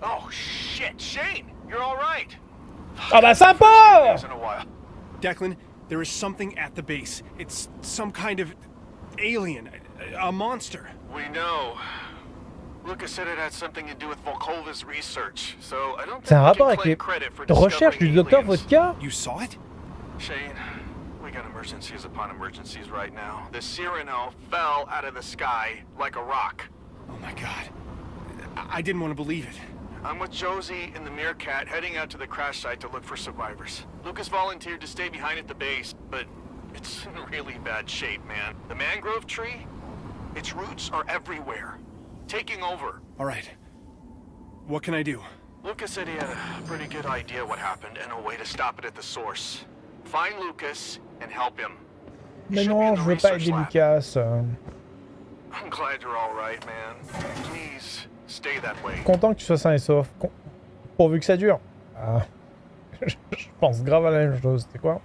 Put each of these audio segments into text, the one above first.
Declan? Shane! Oh, shit! Shane! You're alright! Ah bah sympa Once in a while. Declan, there is something at the base. It's some kind of alien, a, a monster. We know. Lucas said it had something to do with Volkova's research, so I don't C'est un think we rapport can avec claim les credit for recherches du discovering docteur aliens. Vodka You saw it? Shane, we got emergencies upon emergencies right now. The Cyrano fell out of the sky like a rock. Oh my god. I, I didn't want to believe it. I'm with Josie and the Meerkat heading out to the crash site to look for survivors. Lucas volunteered to stay behind at the base, but it's in really bad shape, man. The mangrove tree, its roots are everywhere, taking over. All right. What can I do? Lucas said he had a pretty good idea what happened and a way to stop it at the source. Find Lucas and help him. Mais Should be non, in je the veux pas research aider lab. Lucas. euh. I'm glad you're all right, man. Please stay that way. Content que tu sois sain et sauf. Pourvu que ça dure. Ah. je pense grave à la même chose. C'est quoi?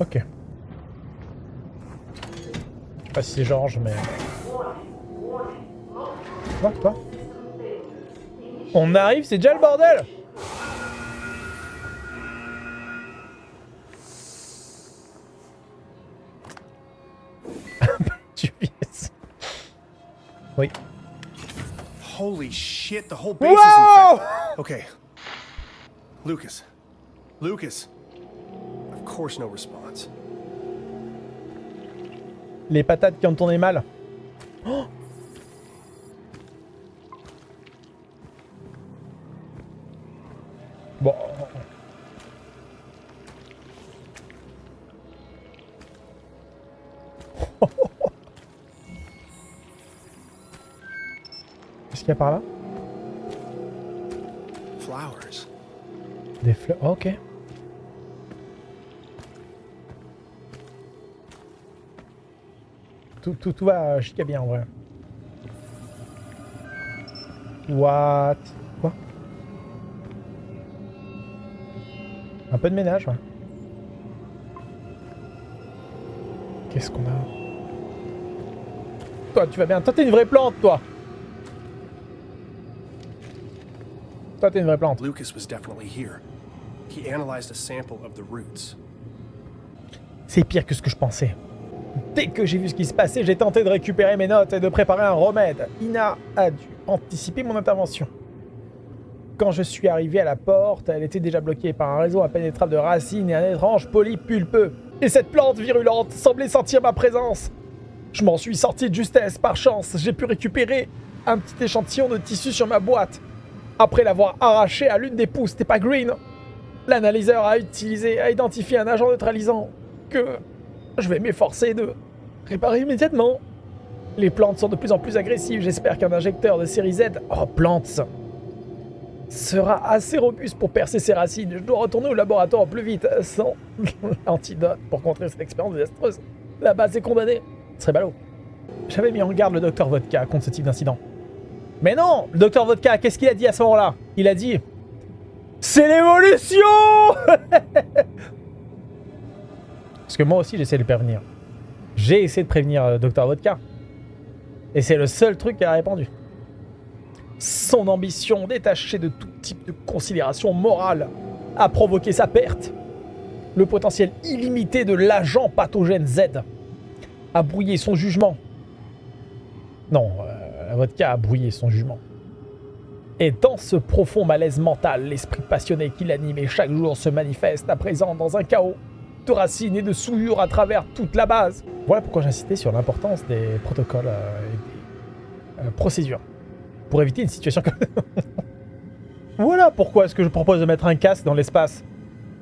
Ok. Je sais pas si c'est Georges, mais... Quoi, quoi On arrive, c'est déjà le bordel. Oui. Holy shit, the whole base is infected. Okay. Lucas. Lucas. Of course, no response. Les patates qui ont tourné mal. Oh qu'il y a par là? Flowers. Des fleurs. Oh, ok. Tout, tout, tout va chica bien en vrai. What? Quoi? Un peu de ménage, ouais. Qu'est-ce qu'on a? Toi, tu vas bien. Toi, t'es une vraie plante, toi Toi, t'es une vraie plante. Lucas was definitely here. He analyzed a sample of the roots. C'est pire que ce que je pensais. Dès que j'ai vu ce qui se passait, j'ai tenté de récupérer mes notes et de préparer un remède. Ina a dû anticiper mon intervention. Quand je suis arrivé à la porte, elle était déjà bloquée par un réseau impénétrable de racines et un étrange polype pulpeux. Et cette plante virulente semblait sentir ma présence. Je m'en suis sorti de justesse, par chance. J'ai pu récupérer un petit échantillon de tissu sur ma boîte. Après l'avoir arraché à l'une des pousses, c'était pas green. L'analyseur a utilisé, a identifié un agent neutralisant que je vais m'efforcer de réparer immédiatement. Les plantes sont de plus en plus agressives. J'espère qu'un injecteur de série Z, oh plantes, sera assez robuste pour percer ses racines. Je dois retourner au laboratoire plus vite, sans l'antidote pour contrer cette expérience désastreuse. La base est condamnée. Ce serait ballot. J'avais mis en garde le docteur Vodka contre ce type d'incident. Mais non Le docteur Vodka, qu'est-ce qu'il a dit à ce moment-là? Il a dit... C'est l'évolution Parce que moi aussi, j'essaie de le prévenir. J'ai essayé de prévenir euh, Dr Vodka. Et c'est le seul truc qui a répondu. Son ambition, détachée de tout type de considération morale, a provoqué sa perte. Le potentiel illimité de l'agent pathogène Z a brouillé son jugement. Non, euh, la vodka a brouillé son jugement. Et dans ce profond malaise mental, l'esprit passionné qui l'animait chaque jour se manifeste à présent dans un chaos de racines et de souillures à travers toute la base. Voilà pourquoi j'insistais sur l'importance des protocoles euh, et des euh, procédures pour éviter une situation comme... voilà pourquoi est-ce que je propose de mettre un casque dans l'espace.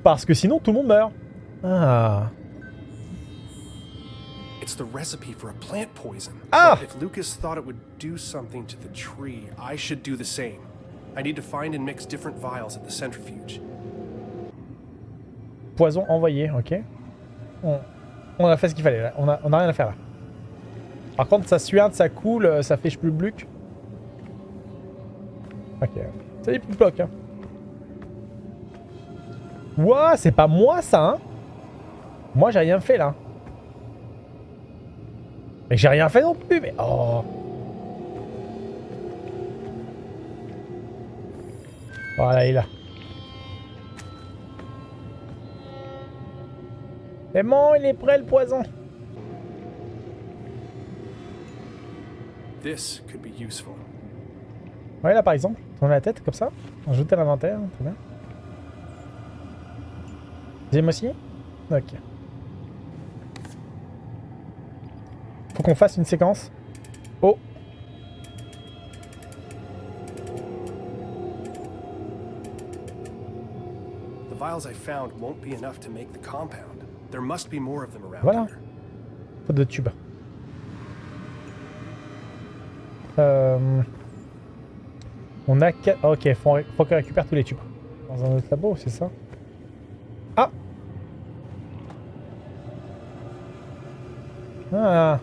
Parce que sinon tout le monde meurt. Ah. It's the recipe for a plant poison. Ah! But If Lucas thought it would do something to the tree, I should do the same. I need to find and mix different vials at the centrifuge. Poison envoyé, ok. On, on a fait ce qu'il fallait là. On a, on a rien à faire là. Par contre, ça suinte, ça coule, ça fait plus bluc. Ok. C'est des petits blocs, hein. Ouah, c'est pas moi, ça, hein Moi, j'ai rien fait, là. Mais j'ai rien fait non plus, mais... Oh Voilà, il est là. C'est bon, il est prêt, le poison. This could be useful. Ouais, là, par exemple, tourner la tête, comme ça. Ajouter à l'inventaire, très bien. Deuxième aussi Ok. Faut qu'on fasse une séquence. Oh The vials I found won't be enough to make the compound. There must be more of them around Voilà. here. Faute de tube. Euh... On a... qua- Ok, faut, faut qu'on récupère tous les tubes. Dans un autre labo, c'est ça Ah Ah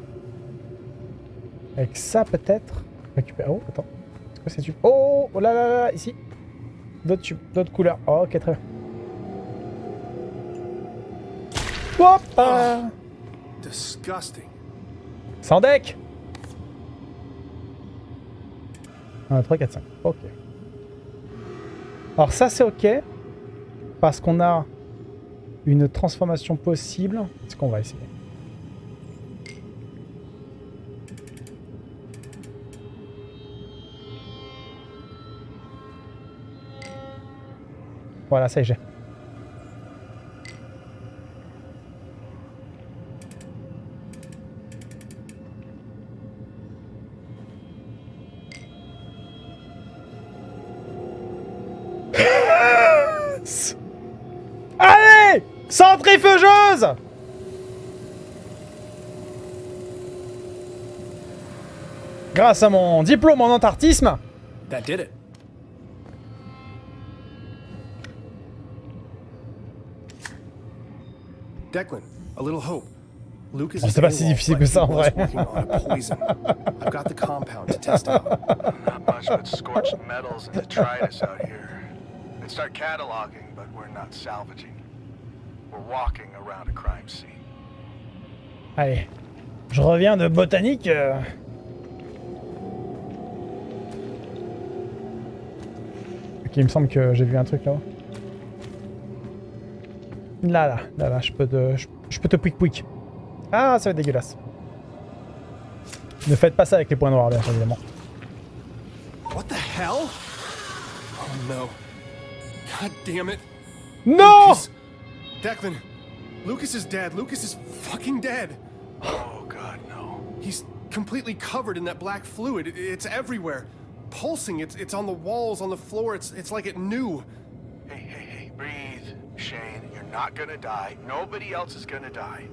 Avec ça, peut-être Récupérer... Oh, attends. C'est quoi ces tubes Oh, oh là là là, là, ici D'autres tubes, d'autres couleurs. Oh, ok, très bien. Hop ah. Disgusting. Sans deck 1, 3, 4, 5. Ok. Alors ça c'est ok. Parce qu'on a une transformation possible. Est-ce qu'on va essayer? Voilà, ça y est. Allez Centrifugeuse Grâce à mon diplôme en it. Declan, a little hope. Lucas Oh, is pas si difficile but que ça, en vrai. working on a poison. I've got the compound to test out. Not much but scorched metals and detritus out here. They'd start cataloging, but we're not salvaging. We're walking around a crime scene. Allez. Je reviens de botanique. euh. Ok, il me semble que j'ai vu un truc là-haut. Là, là, là, là, je peux te, je, je peux te pouic pouic. Ah, ça va être dégueulasse. Ne faites pas ça avec les points noirs, bien évidemment. What the hell? Oh no. God damn it. Non Lucas. Declan, Lucas is dead. Lucas is fucking dead. Oh, God, no. He's completely covered in that black fluid. It's everywhere. Pulsing. It's it's on the walls, on the floor. It's it's like it knew. Not gonna die. Nobody else is gonna die.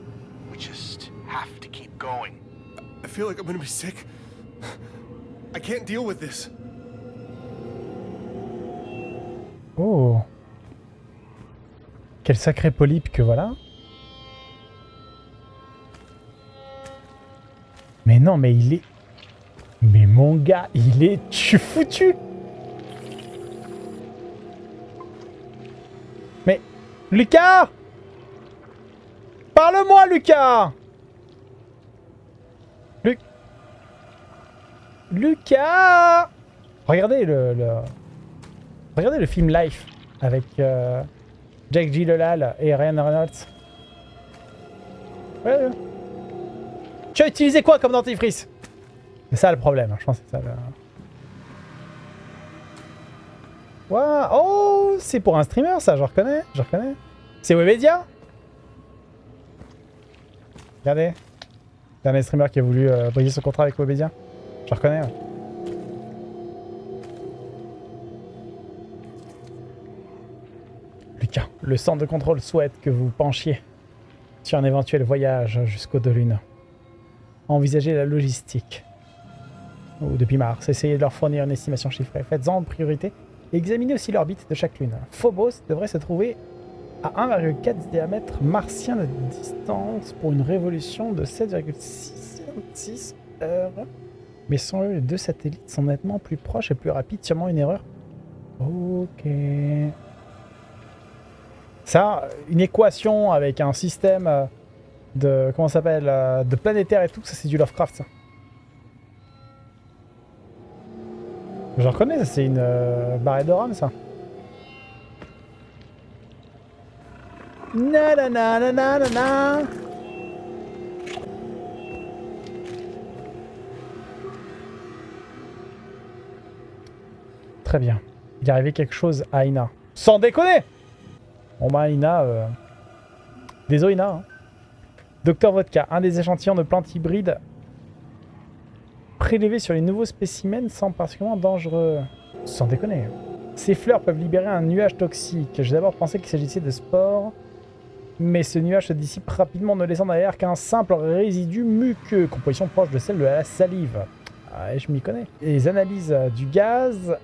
We just have to keep going. I feel like I'm gonna be sick. I can't deal with this. Oh. Quel sacré polype que voilà. Mais non, mais il est... Mais mon gars, il est... Tu foutu Lucas Parle-moi, Lucas Lu... Lucas Regardez le. Regardez le film Life avec euh, Jack Gyllenhaal et Ryan Reynolds. Ouais, ouais. Tu as utilisé quoi comme dentifrice? C'est ça le problème, hein, je pense que c'est ça le... Ouah, Oh, c'est pour un streamer ça, je reconnais, je reconnais. C'est Webedia? Regardez. Dernier streamer qui a voulu euh, briser son contrat avec Webedia. Je reconnais. Lucas, le centre de contrôle souhaite que vous penchiez sur un éventuel voyage jusqu'au de Lune. Envisagez la logistique. Depuis Mars, essayez de leur fournir une estimation chiffrée. Faites-en en priorité. Et Examinez aussi l'orbite de chaque lune. Phobos devrait se trouver à 1,4 diamètre martien de distance pour une révolution de 7,6 heures. Mais sans eux, les deux satellites sont nettement plus proches et plus rapides. Sûrement une erreur Ok. Ça, une équation avec un système euh, de... Comment s'appelle euh, De planétaire et tout, ça c'est du Lovecraft, ça. Je reconnais, c'est une euh, barrette de rame, ça. Na na na na na na Très bien. Il est arrivé quelque chose à Ina. Sans déconner Bon bah Ina... Euh... Désolé Ina. Hein. Docteur Vodka, un des échantillons de plantes hybrides prélevés sur les nouveaux spécimens semble particulièrement dangereux. Sans déconner. Ces fleurs peuvent libérer un nuage toxique. J'ai d'abord pensé qu'il s'agissait de spores, mais ce nuage se dissipe rapidement ne laissant derrière qu'un simple résidu muqueux, composition proche de celle de la salive. Ah, je m'y connais. Les analyses du gaz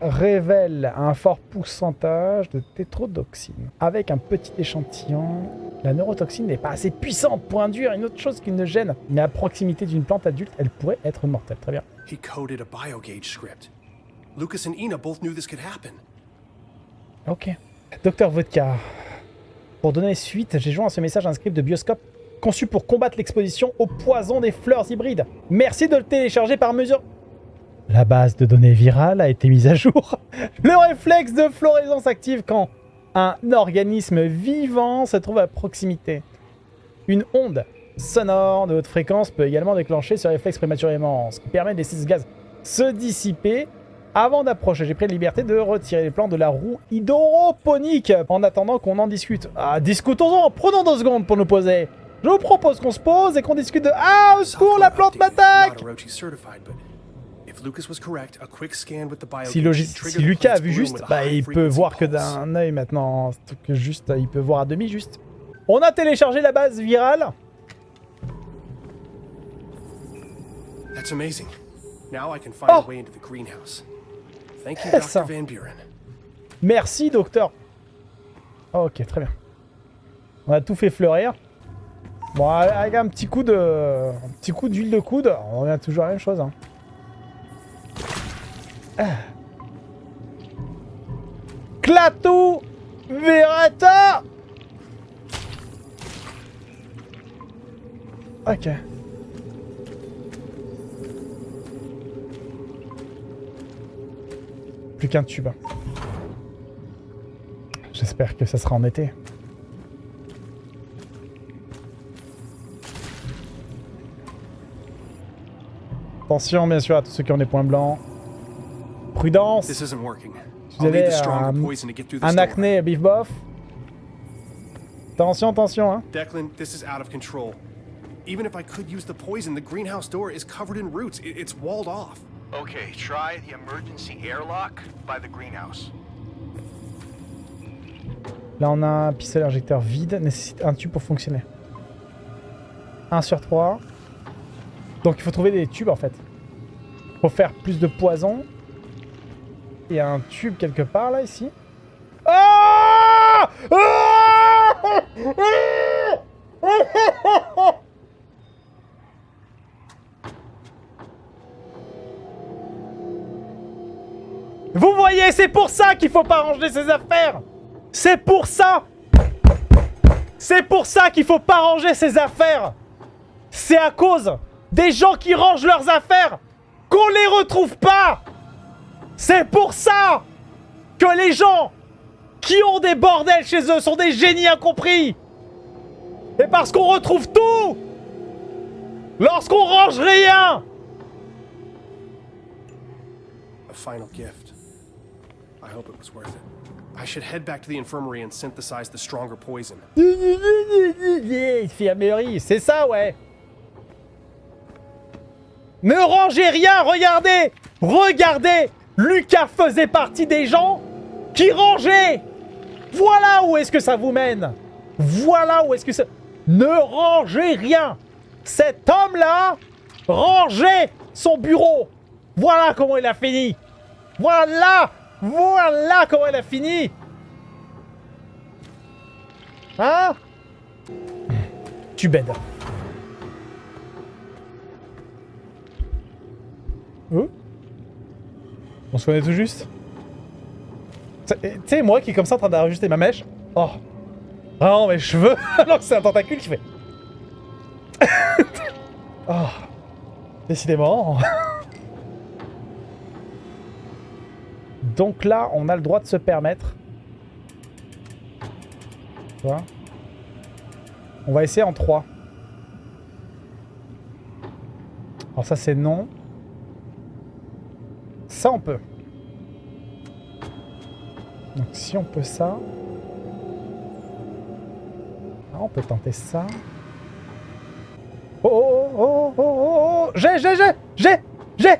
révèlent un fort pourcentage de tétrodoxine. Avec un petit échantillon, la neurotoxine n'est pas assez puissante pour induire une autre chose qui ne gêne. Mais à proximité d'une plante adulte, elle pourrait être mortelle. Très bien. He coded a biogauge script. Lucas and Ina both knew this could happen. Ok. Docteur Vodka. Pour donner suite, j'ai joint à ce message un script de bioscope conçu pour combattre l'exposition au poison des fleurs hybrides. Merci de le télécharger par mesure... La base de données virale a été mise à jour. Le réflexe de floraison s'active quand un organisme vivant se trouve à proximité. Une onde sonore de haute fréquence peut également déclencher ce réflexe prématurément, ce qui permet de laisser ce gaz se dissiper avant d'approcher. J'ai pris la liberté de retirer les plans de la roue hydroponique en attendant qu'on en discute. Ah, discutons-en Prenons deux secondes pour nous poser. Je vous propose qu'on se pose et qu'on discute de... Ah, au secours, la plante m'attaque si, si, Lucas a vu juste, bah, il peut voir que d'un œil maintenant. Que juste, il peut voir à demi juste. On a téléchargé la base virale. That's amazing. Now I can find oh. a way into the greenhouse. Thank you, Dr. Van Buren. Merci, docteur. ok, très bien. On a tout fait fleurir. Bon, avec un petit coup de, un petit coup d'huile de coude, on revient toujours à la même chose. Hein. Clatou Verata Ok. Plus qu'un tube. J'espère que ça sera en été. Attention bien sûr à tous ceux qui ont des points blancs. Prudence. Vous avez un, un acné beef bof. Attention, attention, hein. Declan, this is out of control. Even if I could use the poison, the greenhouse door is covered in roots. It's walled off. Okay, try the emergency airlock by the greenhouse. Là, on a un pistolet injecteur vide, nécessite un tube pour fonctionner. 1 sur 3. Donc il faut trouver des tubes en fait. Pour faire plus de poison. Il y a un tube quelque part là, ici. Ah Vous voyez, c'est pour ça qu'il faut pas ranger ses affaires. C'est pour ça. C'est pour ça qu'il faut pas ranger ses affaires. C'est à cause des gens qui rangent leurs affaires qu'on les retrouve pas c'est pour ça que les gens qui ont des bordels chez eux sont des génies incompris. Et parce qu'on retrouve tout lorsqu'on range rien. A final gift. I hope it was worth it. I should head back to the infirmary and synthesize the stronger poison. Infirmerie, c'est ça, ouais. Ne rangez rien, regardez Regardez Lucas faisait partie des gens qui rangeaient. Voilà où est-ce que ça vous mène. Voilà où est-ce que ça... Ne rangez rien. Cet homme-là rangeait son bureau. Voilà comment il a fini. Voilà Voilà comment il a fini. Hein? Tu bêtes. On se connaît tout juste Tu sais, moi qui est comme ça en train d'ajuster ma mèche. Oh. Vraiment, mes cheveux. Alors que c'est un tentacule qui fait. oh. Décidément. Donc là, on a le droit de se permettre. Vois? On va essayer en 3. Alors ça, c'est non. Ça, on peut. Donc si on peut ça... Ah, on peut tenter ça. Oh, oh, oh, oh, oh, oh, oh J'ai, j'ai, j'ai J'ai J'ai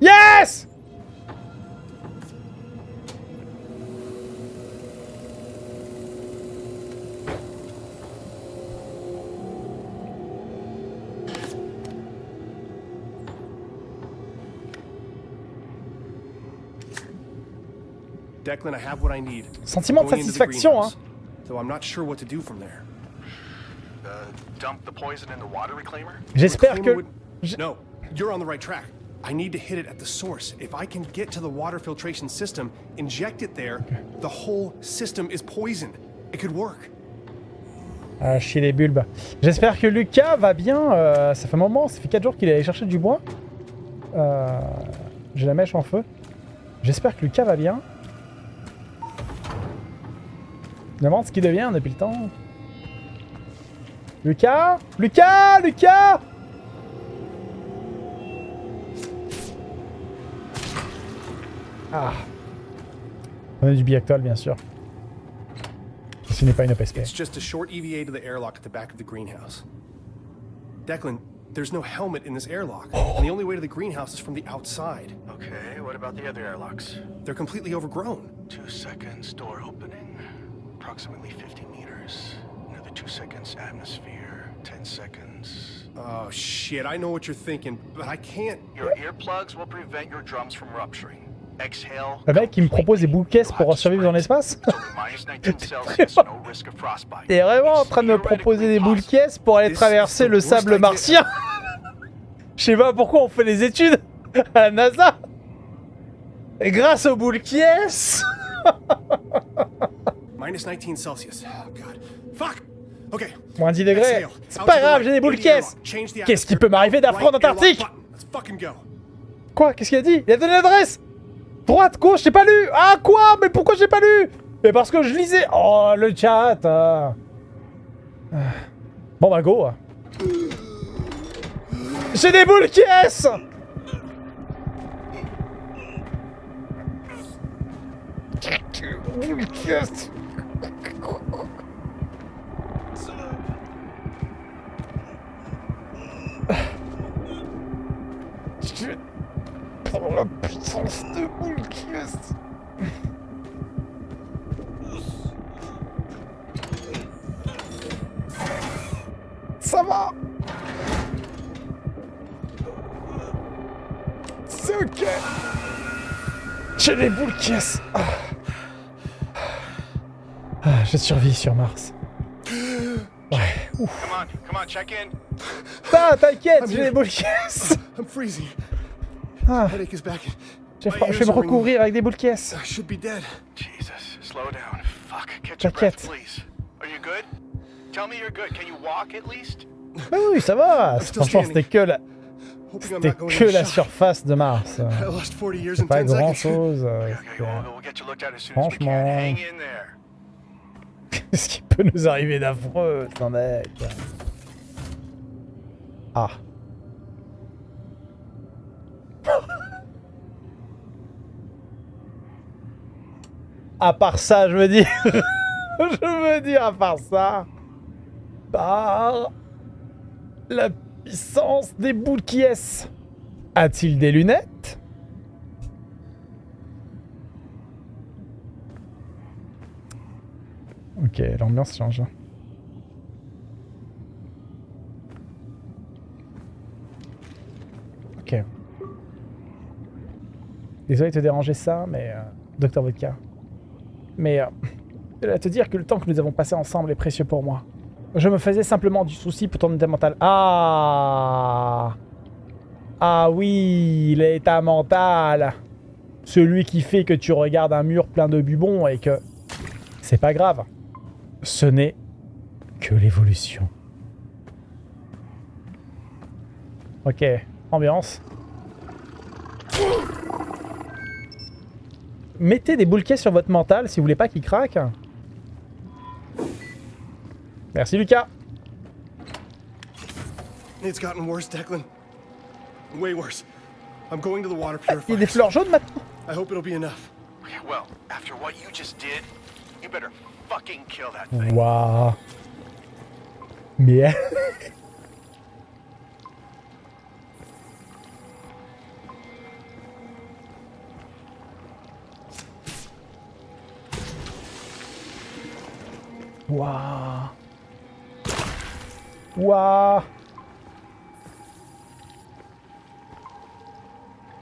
Yes Declan, I have what I need. Sentiment de satisfaction, hein. greenhouse, Though I'm not sure what to do from there. Uh, dump the poison in the water reclaimer? J'espère que... No, you're on the right track. I need to hit it at the source. If I can get to the water filtration system, inject it there, the whole system is poisoned. It could work. Ah, chier les bulbes. J'espère que Lucas va bien. euh, ça fait un moment, ça fait 4 jours qu'il est allé chercher du bois. Euh, J'ai la mèche en feu. J'espère que Lucas va bien. Je me demande ce qu'il devient depuis le temps. Lucas Lucas Lucas Ah. On a du biactol, bien sûr. Ce n'est pas une OPSP. It's just a short EVA to the airlock at the back of the greenhouse. Declan, there's no helmet in this airlock, and the only way to the greenhouse is from the outside. Okay, what about the other airlocks? They're completely overgrown. Two seconds, door opening. Approximately 50 meters. Another two seconds, atmosphere. 10 seconds. Oh shit, I know what you're thinking, but I can't. Your earplugs will prevent your drums from rupturing. Exhale. Le mec, il me propose des boules caisses pour survivre dans l'espace Minus 19 Celsius, no risk of frostbite. T'es vraiment en train de me proposer des boules caisses pour aller traverser le sable martien Je sais pas pourquoi on fait des études à la NASA Et grâce aux boules caisses Minus 19 Celsius. Oh god. Fuck! Okay. Moins 10 degrés. C'est pas grave, j'ai des boules. Change the Qu'est-ce qui peut m'arriver d'un front antarctique button. Let's fucking go. Quoi? Qu'est-ce qu'il a dit? Il a donné l'adresse? Droite, gauche, j'ai pas lu Ah quoi? Mais pourquoi j'ai pas lu? Mais parce que je lisais Oh, le chat euh. Ah. Bon bah go J'ai des boules Je vais prendre la puissance de caisses Ça va C'est ok J'ai les boules caisses ah. Ah, Je survis sur Mars. Ouais, ouf. Come on, come on, check in. Ah, t'inquiète, j'ai les boules caisses I'm freezing. Ah, Headache is back. je vais je vais me recouvrir avec des boules caisses. I should be dead. Jesus, slow down. Fuck, catch your T'inquiète. breath, please. Are you good? Tell me you're good. Can you walk at least? Ah oui, ça va Franchement, c'était que la, c'était que la surface de Mars. I lost 40 years in Pas 10 grand chose. Okay, okay, we'll, we'll get you looked at as soon as we can. Franchement. Qu'est-ce qui peut nous arriver d'affreux, putain mec Ah. À part ça, je veux dire. je veux dire, à part ça. Par la puissance des boules qui est. A-t-il des lunettes? Ok, l'ambiance change. Ok. Désolé de te déranger ça, mais... Euh, Docteur Vodka. Mais... Euh, je dois te dire que le temps que nous avons passé ensemble est précieux pour moi. Je me faisais simplement du souci pour ton état mental. Ah Ah oui, l'état mental Celui qui fait que tu regardes un mur plein de bubons et que c'est pas grave. Ce n'est que l'évolution. Ok, ambiance. Mettez des boules sur votre mental si vous voulez pas qu'il craque. Merci Lucas. It's gotten worse, Declan. Way worse. I'm going to the water Il y a des purifier. fleurs jaunes maintenant. I hope it'll be enough. Well, after what you just did, you better fucking kill that thing. Waouh. Mais... Waouh.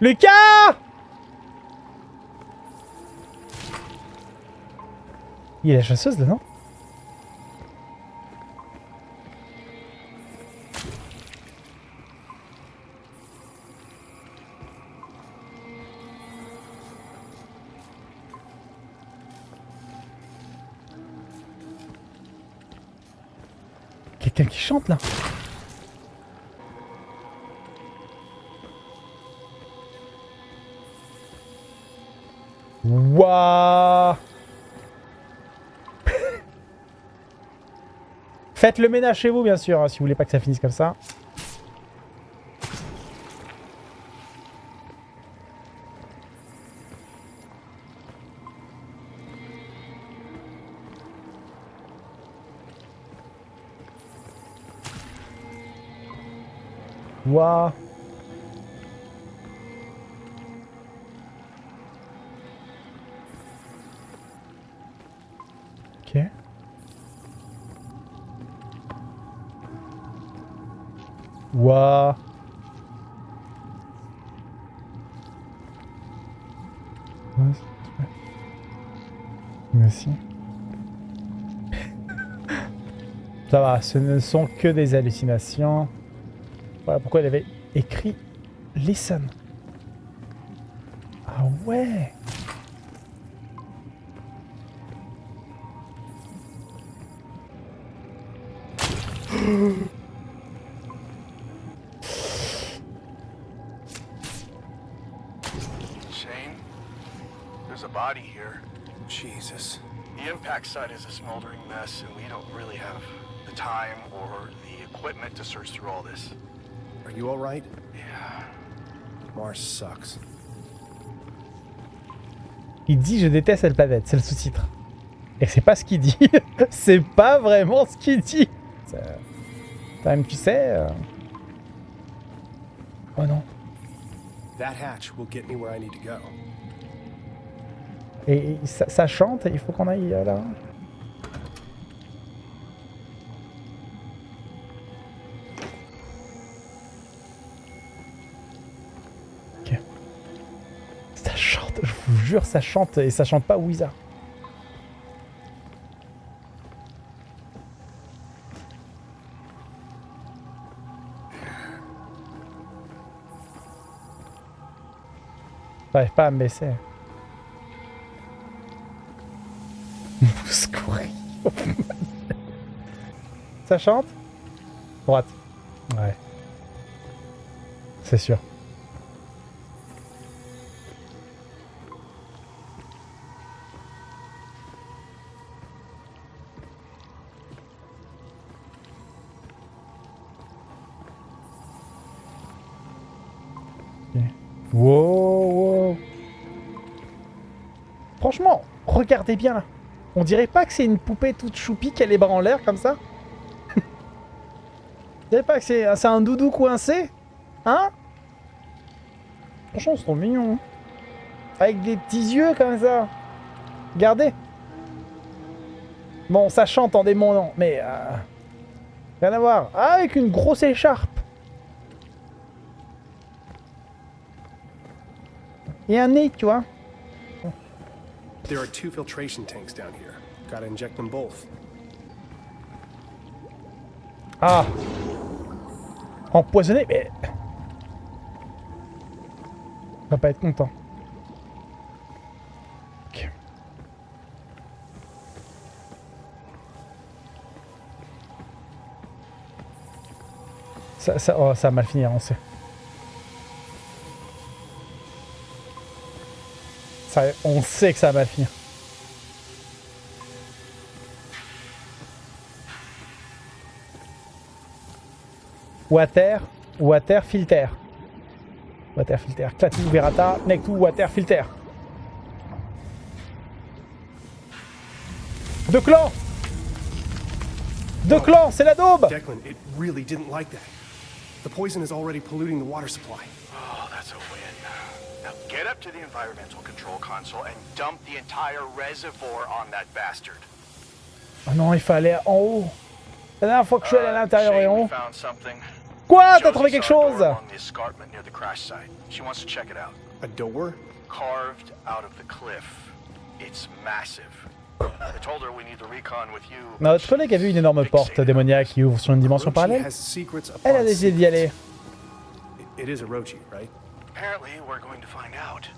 Lucas. Il y a la chasseuse là, non? Faites le ménage chez vous bien sûr, hein, si vous voulez pas que ça finisse comme ça. Waouh Ok. C'est- ouais. Merci. Ça va, ce ne sont que des hallucinations. Voilà pourquoi il avait écrit Listen. Ah ouais Shane, there's a body here. Jesus. The impact site is a smoldering mess, and we don't really have the time or the equipment to search through all this. Are you alright? Yeah. Mars sucks. Il dit je déteste cette planète, c'est le sous-titre. Et c'est pas ce qu'il dit. c'est pas vraiment ce qu'il dit. Quand même, tu sais. euh, Oh non. That hatch will get me where I need to go. Et, ça chante, il faut qu'on aille euh, là. Jure, ça chante et ça chante pas. J'arrive pas à me baisser. Ça chante? Droite. Ouais. C'est sûr. Regardez bien là. On dirait pas que c'est une poupée toute choupie qui a les bras en l'air comme ça Vous dirait pas que c'est un doudou coincé Hein? Franchement, c'est trop mignon. hein. Avec des petits yeux comme ça. Regardez. Bon, ça chante en démon, non, mais... euh, Rien à voir. Avec une grosse écharpe. Et un nez, tu vois. There are two filtration tanks down here. Gotta inject them both. Ah! Empoisonné, mais... On va pas être content. Ça, ça, oh, ça va mal finir, hein, on sait. Ça, on sait que ça va finir. Water, water filter. Water filter. Clatou, Verata, Nectou, water filter. Deux clans Deux clans, c'est la daube Declan, it really didn't like that. The poison is already polluting the water supply. Oh, that's a. Get up to the environmental control console and dump the entire reservoir on that bastard. Ah non, il fallait en haut. La dernière fois que je suis allé à Uh, l'intérieur et en we haut. found something. Quoi? T'as trouvé quelque saw a door chose along the escarpment near the crash site. She wants to check it out. A door? Carved out of the cliff. It's massive. I told her we need the recon with you. but Notre collègue a vu une énorme porte démoniaque qui ouvre sur une dimension parallèle? has secrets Elle a décidé d'y aller. It- is Orochi, right? Apparently, we're going to find out.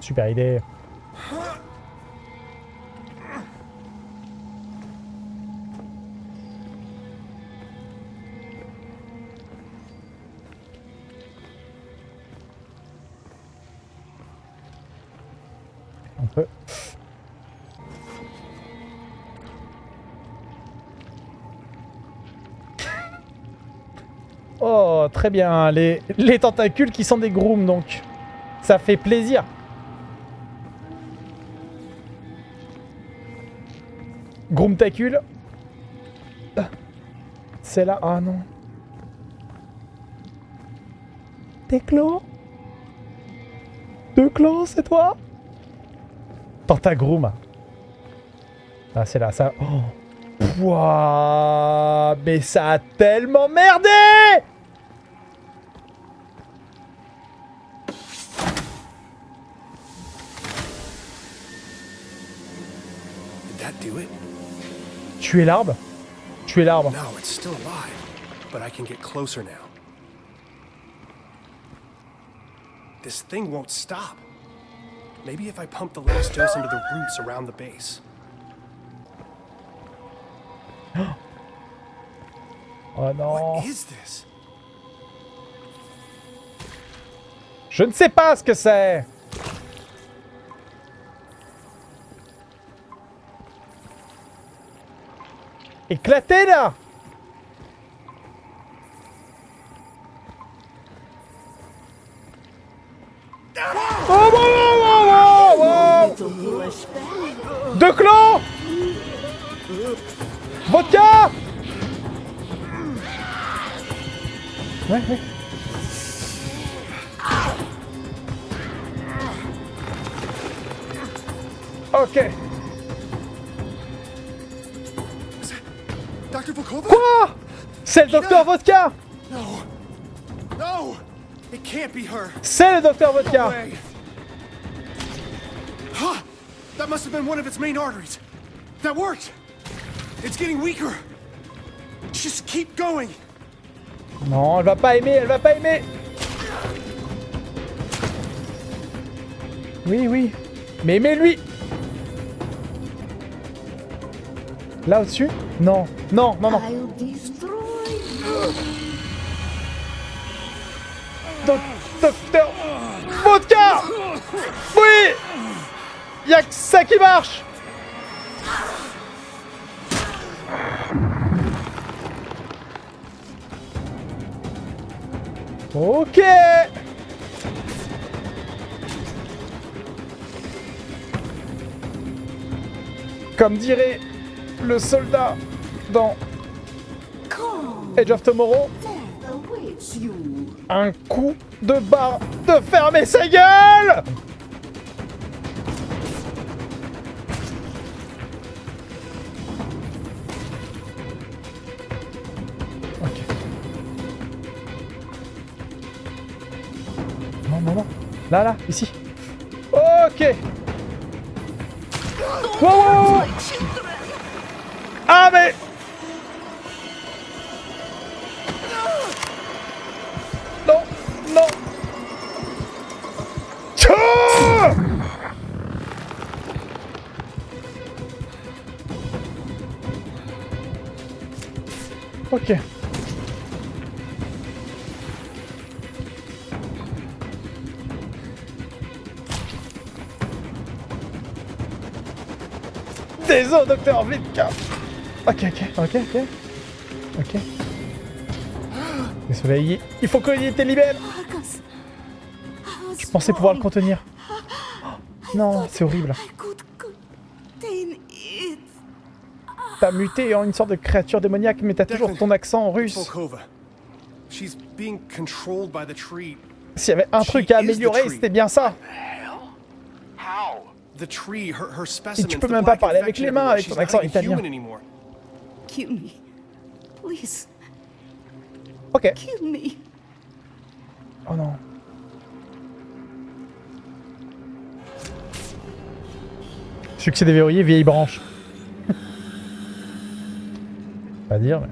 Super idée. On peut. Oh, très bien. Les, les tentacules qui sont des grooms, donc. Ça fait plaisir. Groomtacule. C'est là. Ah non. Des clans Deux clans, c'est toi? Tentagroom. Ah, c'est là, ça. Oh. Pouah, mais ça a tellement merdé Tuer l'arbre Tuer l'arbre. No, it's still alive. But I can get closer now. This thing won't stop. Maybe if I pump the last dose into the roots around the base. Oh non. What is this? Je ne sais pas ce que c'est Éclaté là. Deux clans. Docteur Vodka No. No! It can't be her. C'est le docteur Vodka! That must have been one of its main arteries. That worked. It's getting weaker. Just keep going. Non, elle va pas aimer, elle va pas aimer Oui, oui. Mais aimez-lui Là au-dessus? Non, non, non, non. Docteur Vodka. Oui. Y'a que ça qui marche. Ok. Comme dirait le soldat dans Edge of Tomorrow. Un coup de barre de fermer sa gueule. Non, non, non. Là, là, ici. Ok. Ah, mais... Docteur, vite Ok, ok, ok, ok. Ok. Soleil, il faut qu'il te libère Marcus. Je pensais pouvoir le contenir. Non, c'est horrible. T'as muté en une sorte de créature démoniaque, mais t'as toujours ton accent russe. S'il y avait un truc à améliorer, c'était bien ça. How? The tree, her, her specimens. tu peux même pas parler avec les mains avec She's ton not accent italien. human anymore. Kill me. Please, Ok. kill me. Oh non. Succès déverrouillé, vieille branche. Pas dire, mais...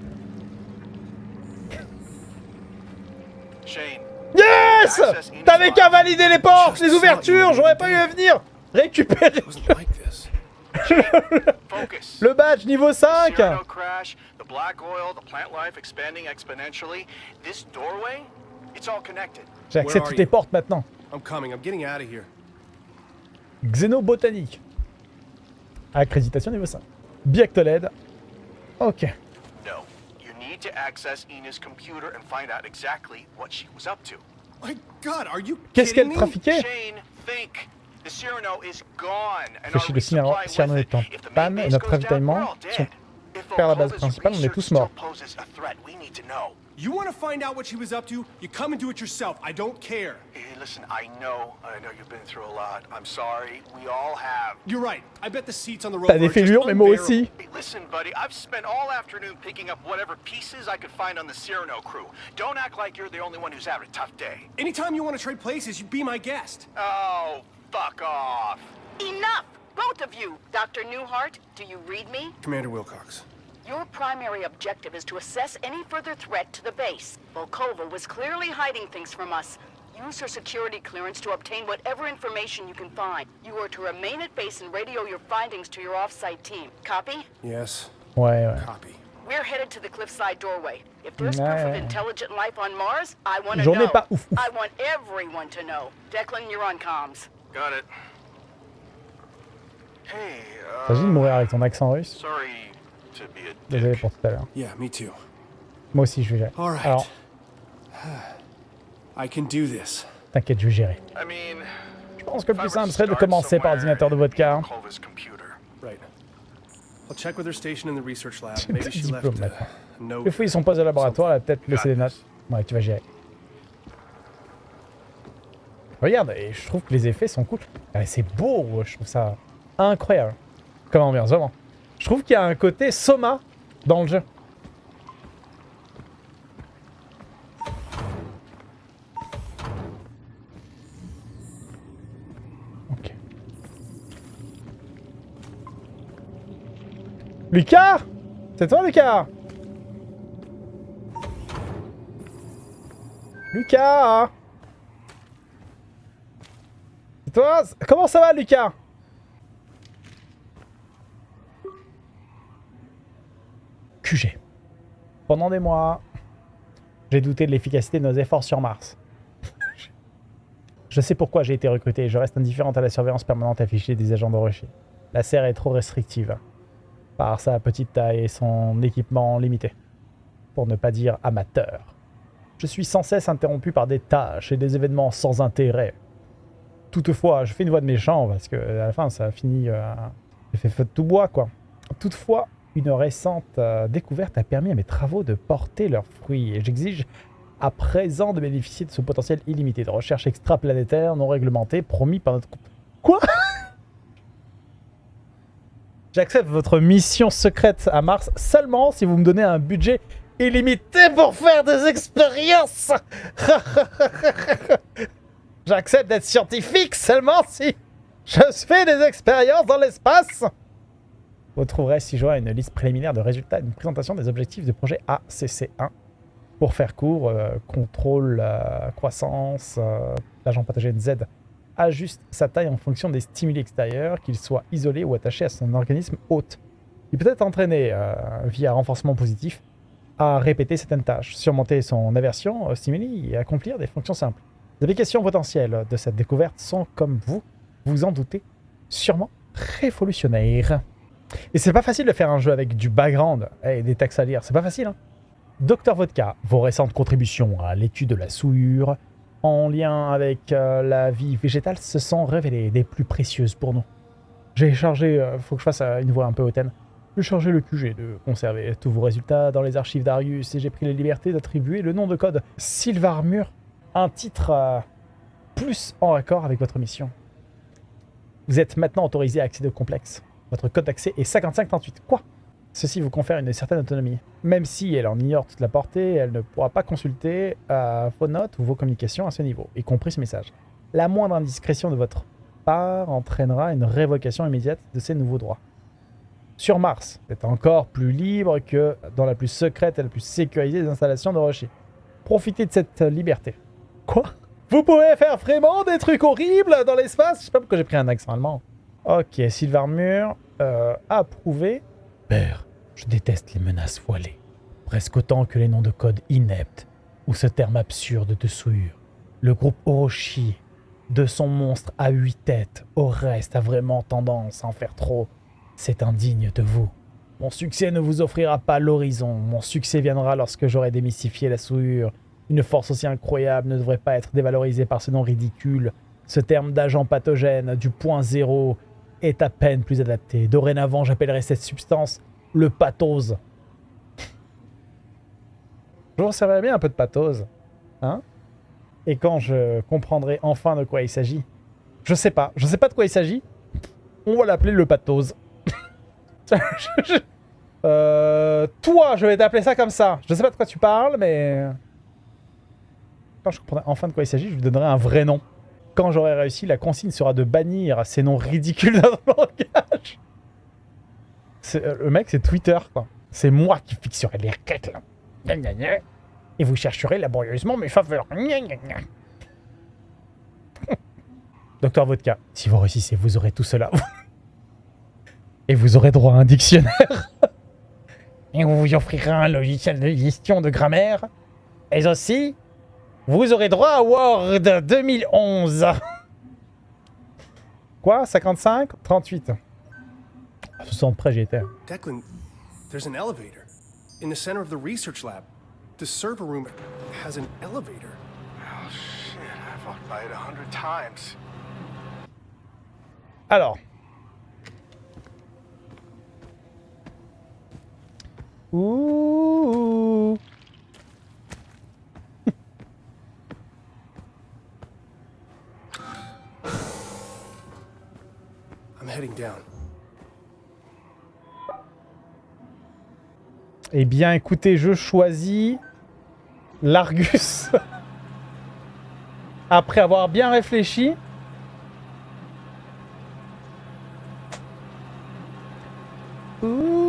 Shane, Yes T'avais qu'à valider les portes, les ouvertures, j'aurais pas eu à venir récupérer It wasn't like this. focus. le badge niveau 5 Cyrano crash, the black oil, the plant life expanding exponentially. This doorway, it's all connected. J'ai accès à toutes les portes maintenant. I'm coming. I'm getting out of here. Xénobotanique. Accréditation niveau 5. Biactoled. Ok. No, you need to access Ina's computer and find out exactly what she was up to. My God, are you Qu'est-ce kidding qu'elle me? trafiquait? Shane, think. The Cyrano is gone, and Fichier our de Cyrano- Cyrano est en. If the main panne et notre goes down, ravitaillement we're all dead. If vers la base principale, on est tous morts. poses a threat, we need to know. You want to find out what she was up to? You come and do it yourself. I don't care. Hey, listen, I know, I know you've been through a lot. I'm sorry. We all have. You're right. I bet the seats on the road T'as des are just fêlures, mais moi unbearable. aussi. Hey, listen, buddy, I've spent all afternoon picking up whatever pieces I could find on the Cyrano crew. Don't act like you're the only one who's having a tough day. Anytime you want to trade places, you be my guest. Oh, fuck off. Enough! Both of you! Dr. Newhart, do you read me? Commander Wilcox. Your primary objective is to assess any further threat to the base. Volkova was clearly hiding things from us. Use her security clearance to obtain whatever information you can find. You are to remain at base and radio your findings to your off-site team. Copy? Yes. Ouais, ouais. Copy. We're headed to the cliffside doorway. If there's Ouais, proof of intelligent life on Mars, I want to know. pas ouf, ouf. I want everyone to know. Declan, you're on comms. Got it. Hey, T'imagines de mourir avec ton accent russe sorry to be a Désolé pour tout à l'heure. Yeah, me too. Moi aussi, je vais gérer. All right. Alors, I can do this. t'inquiète, je vais gérer. I mean, Je pense que le plus simple serait de start commencer par l'ordinateur de votre car. Volkova's computer. Right. I'll check with her station in the research lab. J'ai Maybe des she left diplômes maintenant. a note. Je fouille son poste de laboratoire, elle a peut-être laissé des notes. Ouais, tu vas gérer. Regarde, et je trouve que les effets sont cool. Ah, C'est beau, je trouve ça incroyable. Comme ambiance, vraiment. Je trouve qu'il y a un côté Soma dans le jeu. Ok. Lucas C'est toi, Lucas Lucas Comment ça va, Lucas? QG. Pendant des mois, j'ai douté de l'efficacité de nos efforts sur Mars. je sais pourquoi j'ai été recruté. Je reste indifférente à la surveillance permanente affichée des agents de Rocher. La serre est trop restrictive par sa petite taille et son équipement limité, pour ne pas dire amateur. Je suis sans cesse interrompu par des tâches et des événements sans intérêt. Toutefois, je fais une voix de méchant parce que à la fin, ça a fini. Euh, j'ai fait feu de tout bois, quoi. Toutefois, une récente euh, découverte a permis à mes travaux de porter leurs fruits et j'exige à présent de bénéficier de ce potentiel illimité de recherche extraplanétaire non réglementée promis par notre. Quoi? J'accepte votre mission secrète à Mars seulement si vous me donnez un budget illimité pour faire des expériences. J'accepte d'être scientifique seulement si je fais des expériences dans l'espace. Vous trouverez ci joint une liste préliminaire de résultats une présentation des objectifs du projet ACC1. Pour faire court, euh, contrôle, euh, croissance, euh, l'agent pathogène Z ajuste sa taille en fonction des stimuli extérieurs, qu'ils soient isolés ou attachés à son organisme hôte. Il peut être entraîné, euh, via renforcement positif, à répéter certaines tâches, surmonter son aversion aux stimuli et accomplir des fonctions simples. Les applications potentielles de cette découverte sont, comme vous, vous en doutez, sûrement révolutionnaires. Et c'est pas facile de faire un jeu avec du background et des textes à lire. C'est pas facile. Hein. Docteur Vodka, vos récentes contributions à l'étude de la souillure en lien avec euh, la vie végétale se sont révélées des plus précieuses pour nous. J'ai chargé, euh, faut que je fasse euh, une voix un peu hautaine. J'ai chargé le QG de conserver tous vos résultats dans les archives d'Arius et j'ai pris la liberté d'attribuer le nom de code Sylvarmur, un titre euh, plus en accord avec votre mission. Vous êtes maintenant autorisé à accéder au complexe. Votre code d'accès est 5538. Quoi? Ceci vous confère une certaine autonomie. Même si elle en ignore toute la portée, elle ne pourra pas consulter euh, vos notes ou vos communications à ce niveau, y compris ce message. La moindre indiscrétion de votre part entraînera une révocation immédiate de ces nouveaux droits. Sur Mars, vous êtes encore plus libre que dans la plus secrète et la plus sécurisée des installations de Roshi. Profitez de cette liberté. Quoi? Vous pouvez faire vraiment des trucs horribles dans l'espace? Je sais pas pourquoi j'ai pris un accent allemand. Ok, Sylvarmur, euh, approuvé. Père, je déteste les menaces voilées. Presque autant que les noms de code ineptes ou ce terme absurde de souillure. Le groupe Orochi, de son monstre à huit têtes, au reste a vraiment tendance à en faire trop. C'est indigne de vous. Mon succès ne vous offrira pas l'horizon. Mon succès viendra lorsque j'aurai démystifié la souillure. Une force aussi incroyable ne devrait pas être dévalorisée par ce nom ridicule. Ce terme d'agent pathogène du point zéro est à peine plus adapté. Dorénavant, j'appellerai cette substance le pathose. Je vous servirai bien un peu de pathose. Hein? Et quand je comprendrai enfin de quoi il s'agit. Je sais pas. Je sais pas de quoi il s'agit. On va l'appeler le pathose. euh, toi, je vais t'appeler ça comme ça. Je sais pas de quoi tu parles, mais... Je comprendrai enfin de quoi il s'agit, je lui donnerai un vrai nom. Quand j'aurai réussi, la consigne sera de bannir ces noms ridicules dans le langage. Euh, le mec, c'est Twitter. C'est moi qui fixerai les requêtes. Et vous chercherez laborieusement mes faveurs. Docteur Vodka, si vous réussissez, vous aurez tout cela. Et vous aurez droit à un dictionnaire. Et on vous offrira un logiciel de gestion de grammaire. Et aussi, vous aurez droit à Word 2011. Quoi? 55 38 À 60 près, j'y étais. Declan, there's an elevator in the center of the research lab. The server room has an elevator. Oh shit, I've walked by it a hundred times. Alors. Ouh. Eh bien, écoutez, je choisis l'Argus. Après avoir bien réfléchi. Ouh.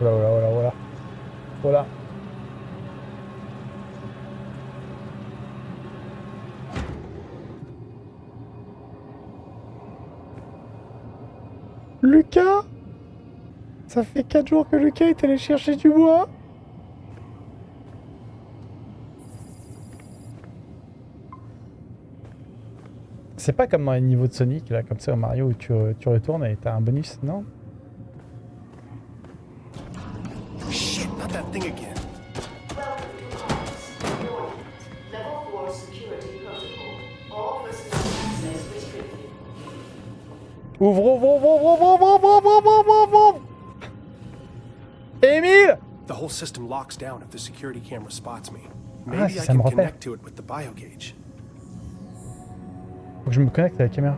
Voilà, voilà, voilà, voilà. Voilà. Lucas? Ça fait 4 jours que Lucas est allé chercher du bois C'est pas comme dans les niveaux de Sonic, là, comme ça au Mario où tu, tu retournes et t'as un bonus, non? System locks down if the security camera spots me. Ah, Maybe si I ça me can repère. connect to it with the biogauge. Faut que je me connecte à la caméra.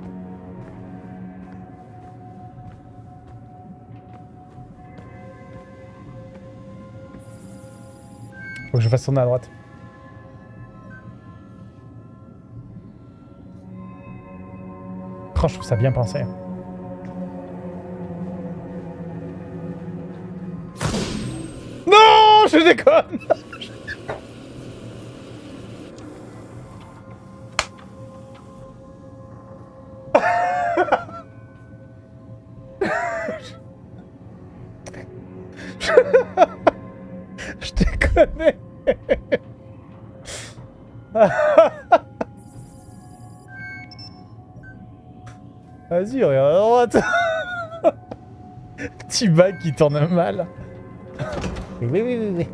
Faut que je fasse tourner à droite. Oh, je trouve ça bien pensé. je déconne. Je déconne. Vas-y, regarde à droite. Petit bac qui tourne mal. Oui, oui, oui, oui, oui.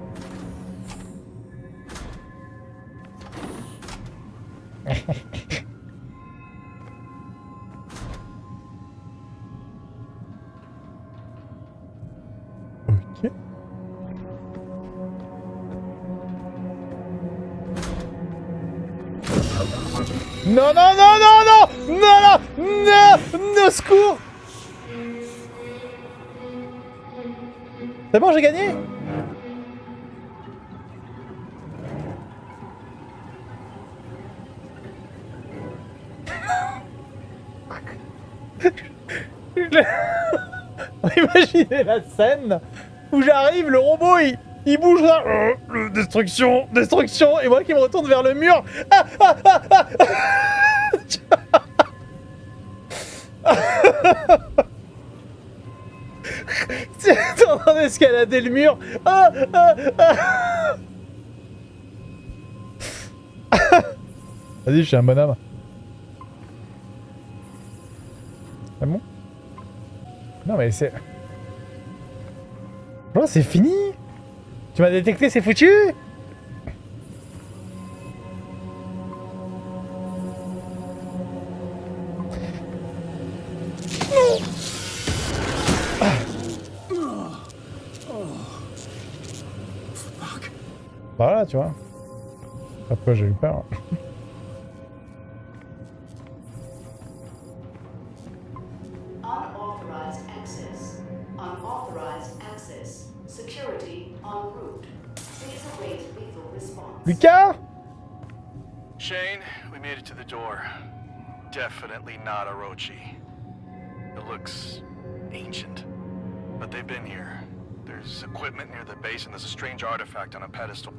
ok. Non, non, non, non, non Non, non Non No secours C'est bon, j'ai gagné? La scène où j'arrive, le robot il, bouge là. Euh, destruction, destruction, et moi qui me retourne vers le mur. Ah, ah, ah, ah. T'es en train d'escalader le mur. Ah, ah, ah. Vas-y, je suis un bonhomme. C'est bon? Non mais c'est... Non, c'est fini Tu m'as détecté, c'est foutu Voilà, tu vois. Après, j'ai eu peur. Base and there's a strange artifact on a pedestal.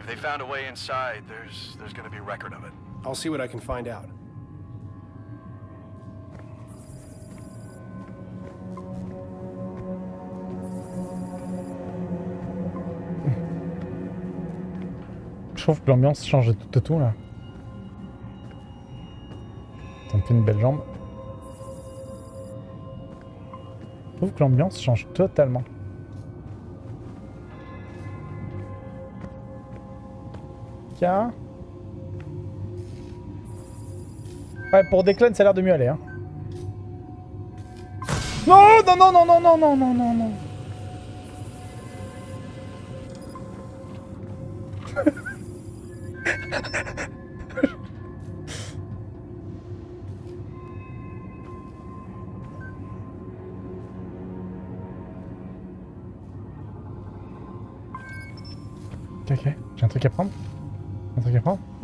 If they found a way inside, there's there's gonna be record of it. I'll see what I can find out. Je trouve que l'ambiance change de tout, de tout là. Ça me fait une belle jambe. Je trouve que l'ambiance change totalement. Ouais, pour Declan, ça a l'air de mieux aller. Hein. Non, non, non, non, non, non, non, non, non, non.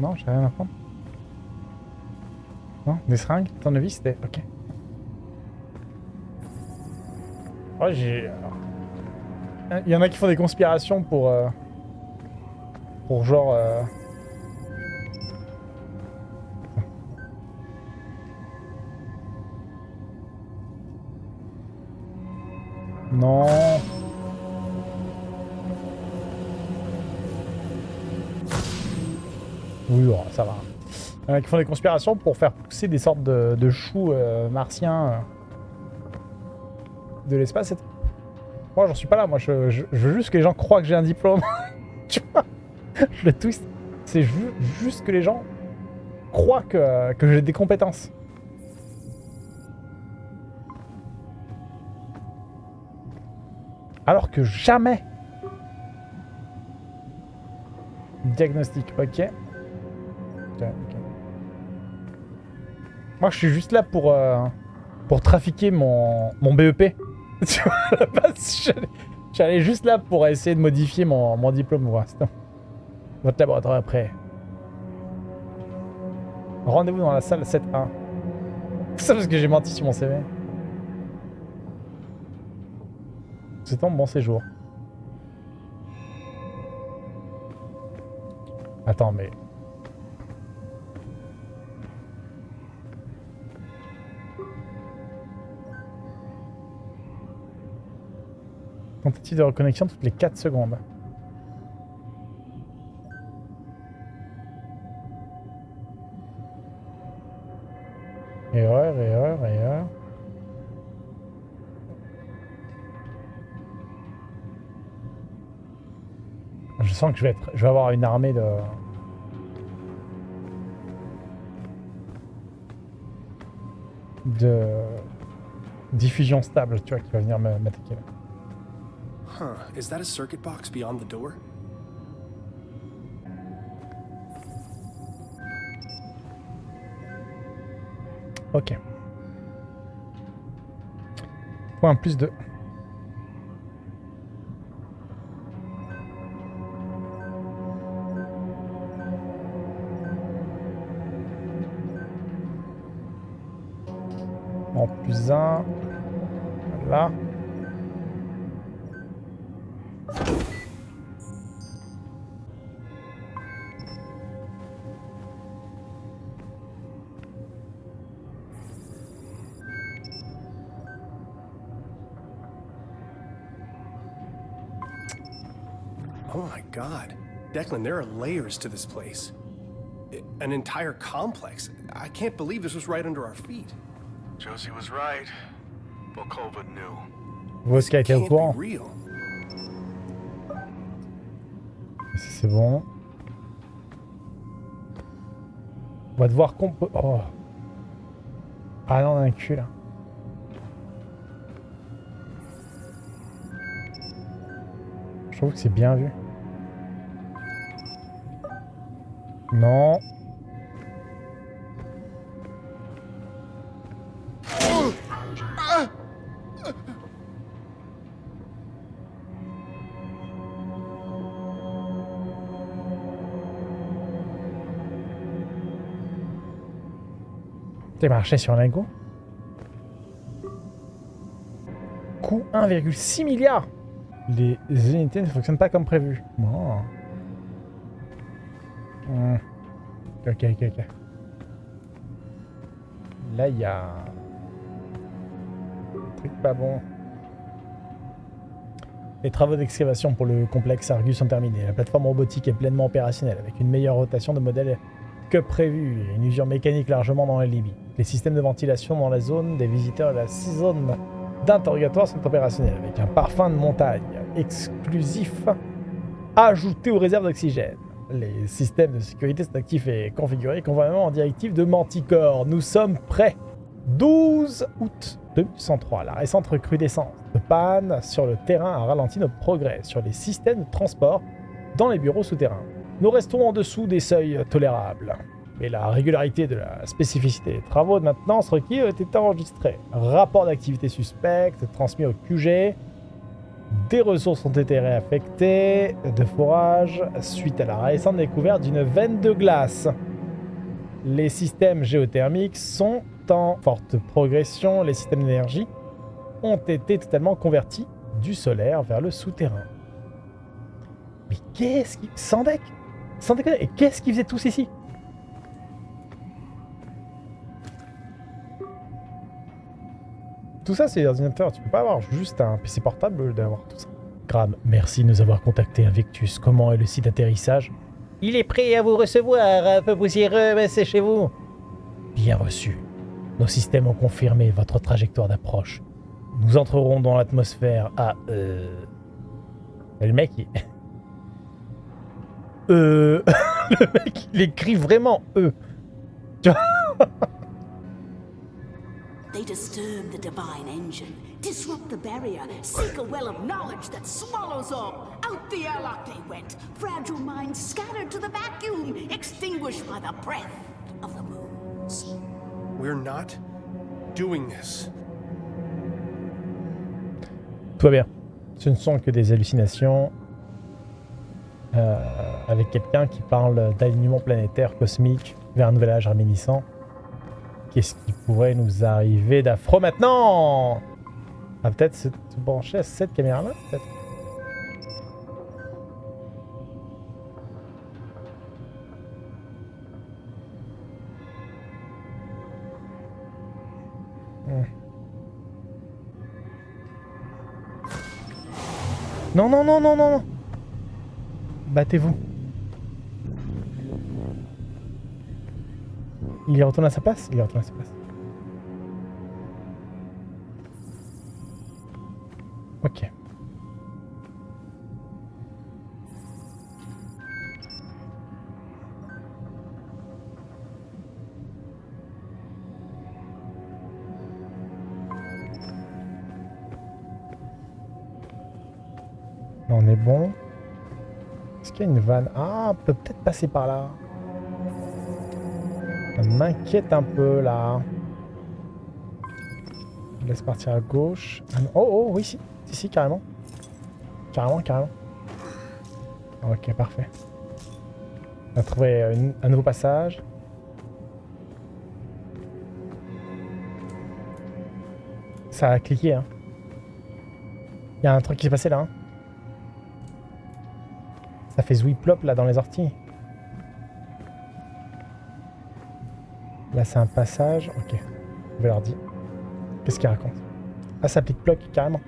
Non, j'ai rien à prendre. Non Des seringues Tournevis C'était... Ok. Oh, j'ai... Il y en a qui font des conspirations pour... euh, Pour genre... euh, Non qui font des conspirations pour faire pousser des sortes de, choux euh, martiens euh, de l'espace. Moi, j'en suis pas là. Moi, je, veux juste que les gens croient que j'ai un diplôme. tu vois Je le twist. C'est ju- juste que les gens croient que, que j'ai des compétences. Alors que jamais. Diagnostic. Ok, Moi, je suis juste là pour, euh, pour trafiquer mon, mon BEP. tu vois, la base, j'allais- juste là pour essayer de modifier mon, mon diplôme. C'est tout. Votre laboratoire prêt. Rendez-vous dans la salle 7-1. C'est parce que j'ai menti sur mon CV. C'est un bon séjour. Attends, mais... quantité de reconnexion toutes les 4 secondes. Erreur, erreur, erreur. Je sens que je vais, être, je vais avoir une armée de... de diffusion stable, tu vois, qui va venir m'attaquer là. Huh, is that a circuit box beyond the door? Ok. Point plus de... Un. Là. Oh Declan, there are layers to this place. An entire complex. I can't believe this was right under our feet. Josie was right. Volkova knew. Voska était au Can't courant. real. Si c'est bon. On va devoir comp... Oh. Ah non, on a un cul là. Je trouve que c'est bien vu. Non. T'es marché sur un Coût 1,6 milliard Les unités ne fonctionnent pas comme prévu. Hmm. Ok, ok, ok. Là, il y a... un truc pas bon. Les travaux d'excavation pour le complexe Argus sont terminés. La plateforme robotique est pleinement opérationnelle, avec une meilleure rotation de modèles que prévu et une usure mécanique largement dans les limites. Les systèmes de ventilation dans la zone des visiteurs et la zone d'interrogatoire sont opérationnels, avec un parfum de montagne exclusif ajouté aux réserves d'oxygène. Les systèmes de sécurité sont actifs et configurés conformément en directive de Manticore. Nous sommes prêts. 12 août 2003, la récente recrudescence de panne sur le terrain a ralenti notre progrès sur les systèmes de transport dans les bureaux souterrains. Nous restons en dessous des seuils tolérables. Mais la régularité de la spécificité des travaux de maintenance requis été enregistrée. Rapport d'activité suspecte transmis au QG. Des ressources ont été réaffectées de forage suite à la récente découverte d'une veine de glace. Les systèmes géothermiques sont en forte progression. Les systèmes d'énergie ont été totalement convertis du solaire vers le souterrain. Mais qu'est-ce qui... Sans deck Sans déconner, et qu'est-ce qu'ils faisaient tous ici Tout ça, c'est des ordinateurs. Tu peux pas avoir juste un PC portable d'avoir tout ça. Graham, merci de nous avoir contacté Invictus. Comment est le site d'atterrissage? Il est prêt à vous recevoir, un peu poussiéreux, mais c'est chez vous. Bien reçu. Nos systèmes ont confirmé votre trajectoire d'approche. Nous entrerons dans l'atmosphère à... Euh... Le mec, il... Euh... le mec, il écrit vraiment E. They disturb the divine engine, disrupt the barrier, seek a well of knowledge that swallows up. Out the airlock they went, fragile minds scattered to the vacuum, extinguished by the breath of the moons. We're not doing this. Tout va bien. Ce ne sont que des hallucinations euh, avec quelqu'un qui parle d'alignement planétaire cosmique vers un nouvel âge réminiscent. Qu'est-ce qui pourrait nous arriver d'affreux maintenant? Ah, peut-être se brancher à cette caméra-là, peut-être Hmm. Non, non, non, non, non, non. Battez-vous. Il y retourne à sa place Il y retourne à sa place. Ok. On est bon. Est-ce qu'il y a une vanne? Ah, on peut peut-être passer par là. M'inquiète un peu là. Je laisse partir à gauche. Oh, oh, oui. Si, si, carrément. Carrément, carrément. Ok, parfait. On a trouvé un nouveau passage. Ça a cliqué, hein. Il y a un truc qui s'est passé là, hein. Ça fait zouiplop là dans les orties. Là, c'est un passage. Ok. Je vais leur dire. Qu'est-ce qu'il raconte Ah, ça applique bloc carrément.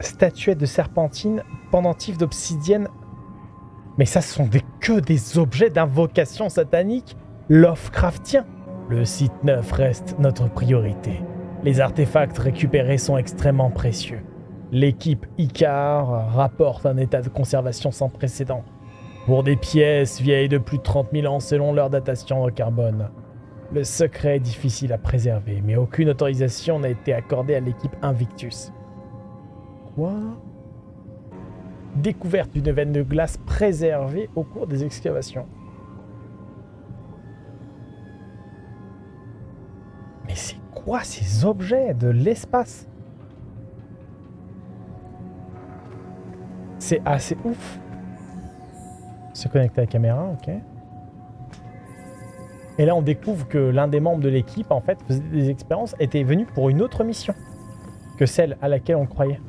Statuette de serpentine, pendentif d'obsidienne. Mais ça, ce sont des, que des objets d'invocation satanique Lovecraftien. Le site neuf reste notre priorité. Les artefacts récupérés sont extrêmement précieux. L'équipe Icar rapporte un état de conservation sans précédent. Pour des pièces vieilles de plus de 30 000 ans selon leur datation au carbone. Le secret est difficile à préserver, mais aucune autorisation n'a été accordée à l'équipe Invictus. Quoi? Découverte d'une veine de glace préservée au cours des excavations. Mais c'est quoi ces objets de l'espace? C'est assez ouf. Se connecter à la caméra, ok. Et là, on découvre que l'un des membres de l'équipe, en fait, faisait des expériences, était venu pour une autre mission que celle à laquelle on croyait.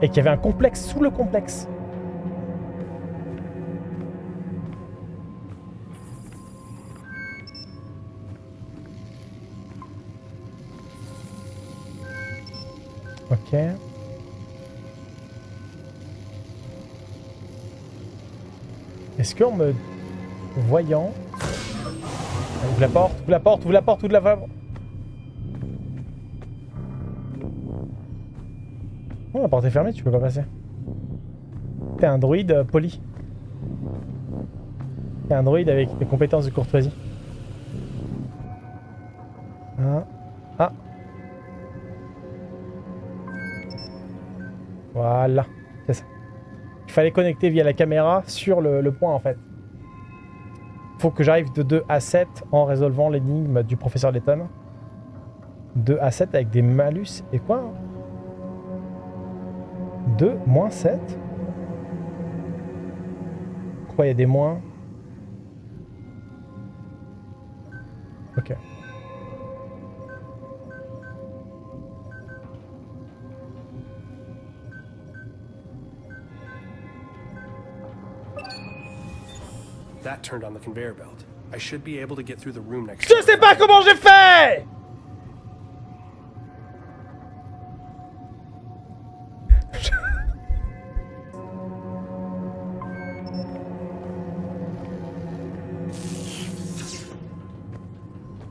Et qu'il y avait un complexe sous le complexe. Ok. Est-ce qu'en me voyant... Ouvre la porte, ouvre la porte, ouvre la porte, ouvre la porte. Oh, la porte est fermée, tu peux pas passer. T'es un druide euh, poli. T'es un druide avec des compétences de courtoisie. Ah. Ah. Voilà. Fallait connecter via la caméra sur le, point en fait. Faut que j'arrive de 2 à 7 en résolvant l'énigme du professeur Letton. 2 à 7 avec des malus et quoi 2 moins 7 Quoi, il y a des moins? That turned on the conveyor belt. I should be able to get through the room next Je sais pas comment j'ai fait.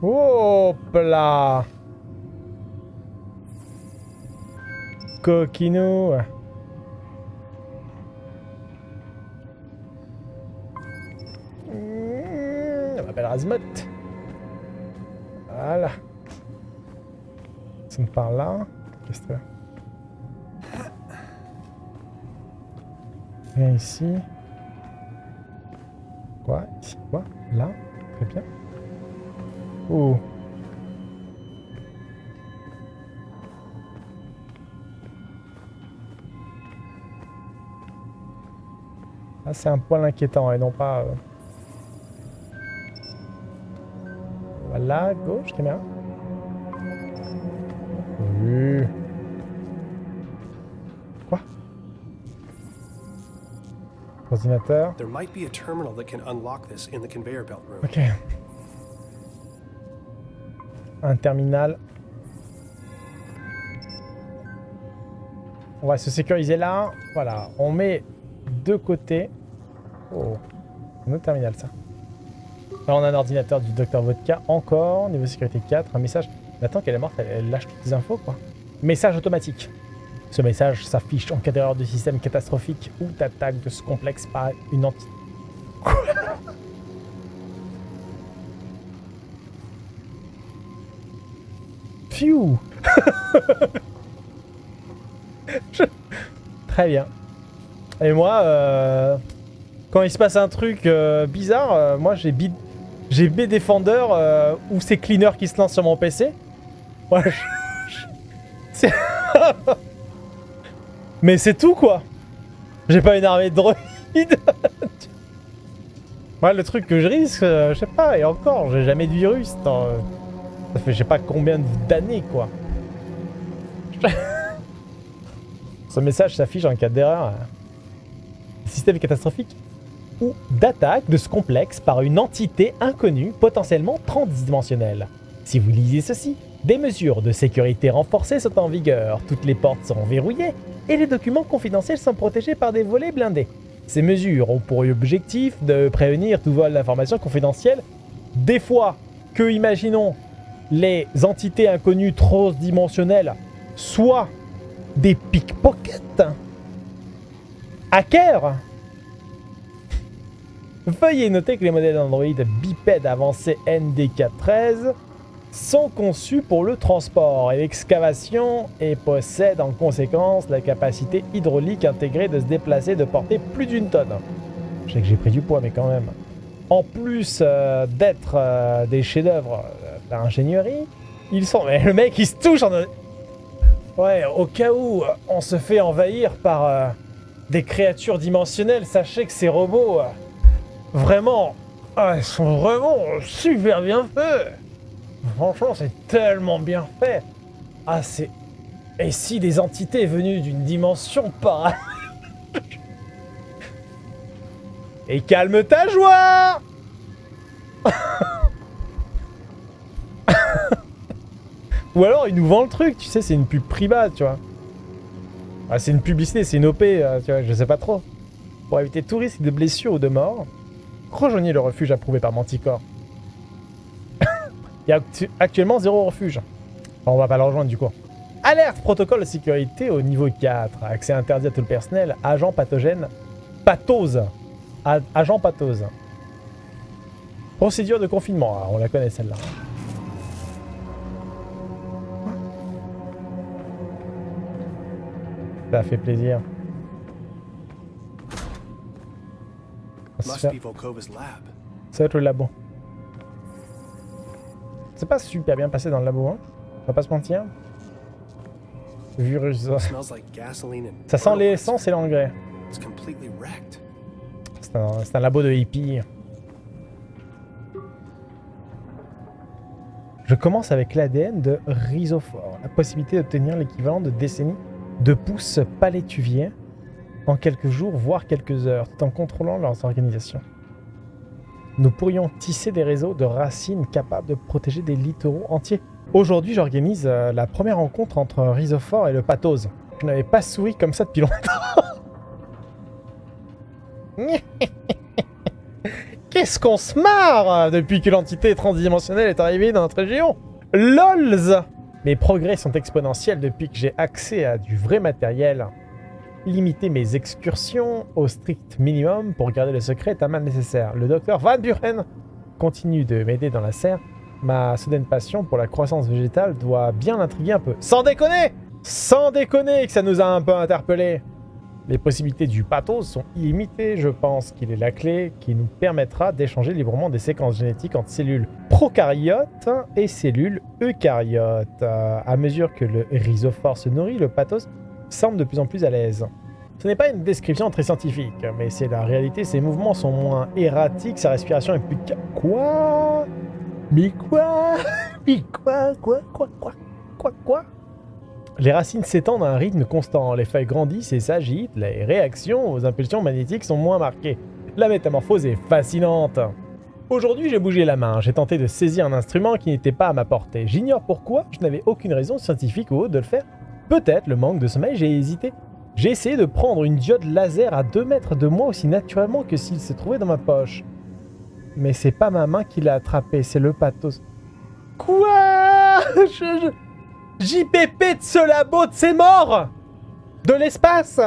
Hop là Razmot. Voilà. Me parle là. Qu'est-ce que c'est? Viens ici. Quoi Ici Quoi Là Très bien. Oh. Ah, c'est un poil inquiétant et non pas... euh, Voilà, gauche, caméra. Oui. Quoi? Ordinateur. There might be a terminal that can unlock this in the conveyor belt room. Ok. Un terminal. On va se sécuriser là. Voilà. On met de côté. Oh. Un autre terminal, ça. On a un ordinateur du Dr Vodka. Encore. Niveau sécurité 4. Un message. Maintenant qu'elle est morte, elle, lâche toutes les infos, quoi. Message automatique. Ce message s'affiche en cas d'erreur de système catastrophique ou d'attaque de ce complexe par une entité. Phew Très bien. Et moi, euh, quand il se passe un truc euh, bizarre, euh, moi j'ai B, j'ai B Defender euh, ou c'est Cleaner qui se lance sur mon PC. Ouais, je- Mais c'est tout quoi. J'ai pas une armée de droïdes. Moi, le truc que je risque, euh, je sais pas, et encore, j'ai jamais de virus. euh, ça fait je sais pas combien d'années quoi. Ce message s'affiche en cas d'erreur. Système catastrophique ou d'attaque de ce complexe par une entité inconnue, potentiellement transdimensionnelle. Si vous lisez ceci, des mesures de sécurité renforcées sont en vigueur, toutes les portes seront verrouillées et les documents confidentiels sont protégés par des volets blindés. Ces mesures ont pour objectif de prévenir tout vol d'informations confidentielles. Des fois que, imaginons, les entités inconnues transdimensionnelles soient des pickpockets, hackers. Veuillez noter que les modèles d'Android bipèdes avancés NDK13 sont conçus pour le transport et l'excavation et possèdent en conséquence la capacité hydraulique intégrée de se déplacer de portée plus d'une tonne. Je sais que j'ai pris du poids, mais quand même. En plus euh, d'être euh, des chefs-d'œuvre euh, d'ingénierie, ils sont. Mais le mec, il se touche en. Ouais, au cas où on se fait envahir par des créatures dimensionnelles, sachez que ces robots, vraiment, ah, ils sont vraiment super bien faits. Franchement, c'est tellement bien fait. Ah, c'est. Et si des entités venues d'une dimension pareille. Et calme ta joie Ou alors il nous vend le truc, tu sais, c'est une pub private, tu vois. Ah, c'est une publicité, c'est une OP, euh, tu vois, je sais pas trop. Pour éviter tout risque de blessure ou de mort, rejoignez le refuge approuvé par Manticore. Il y a actu- actuellement zéro refuge. On va pas le rejoindre du coup. Alerte protocole de sécurité au niveau 4. Accès interdit à tout le personnel. Agent pathogène. Pathose. Agent pathose. Procédure de confinement. Ah, on la connaît celle-là. Ça fait plaisir. Ça va être le labo. C'est pas super bien passé dans le labo, hein. On va pas se mentir. Virus. Ça sent l'essence et l'engrais. C'est un, labo de hippies. Je commence avec l'ADN de rhizophore. La possibilité d'obtenir l'équivalent de décennies de pousses palétuviers en quelques jours, voire quelques heures, tout en contrôlant leurs organisations. Nous pourrions tisser des réseaux de racines capables de protéger des littoraux entiers. Aujourd'hui, j'organise euh, la première rencontre entre un rhizophore et le pathose. Je n'avais pas souri comme ça depuis longtemps. Qu'est-ce qu'on se marre euh, depuis que l'entité transdimensionnelle est arrivée dans notre région? LOLZ Mes progrès sont exponentiels depuis que j'ai accès à du vrai matériel. Limiter mes excursions au strict minimum pour garder le secret est un mal nécessaire. Le docteur Van Buren continue de m'aider dans la serre. Ma soudaine passion pour la croissance végétale doit bien l'intriguer un peu. Sans déconner Sans déconner que ça nous a un peu interpellés les possibilités du pathos sont illimitées. Je pense qu'il est la clé qui nous permettra d'échanger librement des séquences génétiques entre cellules prokaryotes et cellules eucaryotes. Euh, à mesure que le rhizophore se nourrit, le pathos semble de plus en plus à l'aise. Ce n'est pas une description très scientifique, mais c'est la réalité. Ses mouvements sont moins erratiques, sa respiration est plus... Quoi? Mais quoi? Mais quoi Quoi Quoi Quoi Quoi Quoi? Les racines s'étendent à un rythme constant, les feuilles grandissent et s'agitent, les réactions aux impulsions magnétiques sont moins marquées. La métamorphose est fascinante. Aujourd'hui, j'ai bougé la main, j'ai tenté de saisir un instrument qui n'était pas à ma portée. J'ignore pourquoi, je n'avais aucune raison scientifique ou autre de le faire. Peut-être le manque de sommeil, j'ai hésité. J'ai essayé de prendre une diode laser à 2 mètres de moi aussi naturellement que s'il se trouvait dans ma poche. Mais c'est pas ma main qui l'a attrapé, c'est le pathos. Quoi? JPP de ce labo de ses morts? De l'espace?